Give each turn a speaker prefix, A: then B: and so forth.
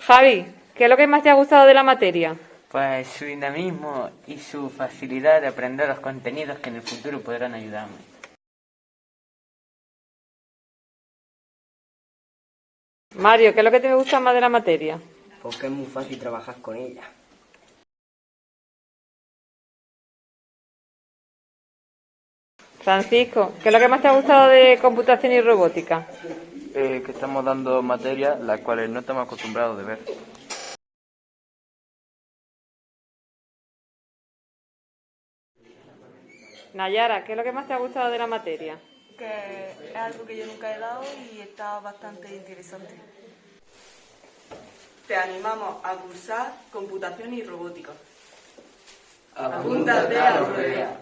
A: Javi, ¿qué es lo que más te ha gustado de la materia?
B: Pues su dinamismo y su facilidad de aprender los contenidos que en el futuro podrán ayudarme.
A: Mario, ¿qué es lo que te gusta más de la materia?
C: Porque es muy fácil trabajar con ella.
A: Francisco, ¿qué es lo que más te ha gustado de computación y robótica?
D: Eh, que estamos dando materias las cuales no estamos acostumbrados de ver.
A: Nayara, ¿qué es lo que más te ha gustado de la materia?
E: que es algo que yo nunca he dado y está bastante interesante.
F: Te animamos a cursar computación y robótica.
G: Apúntate a Aurelia.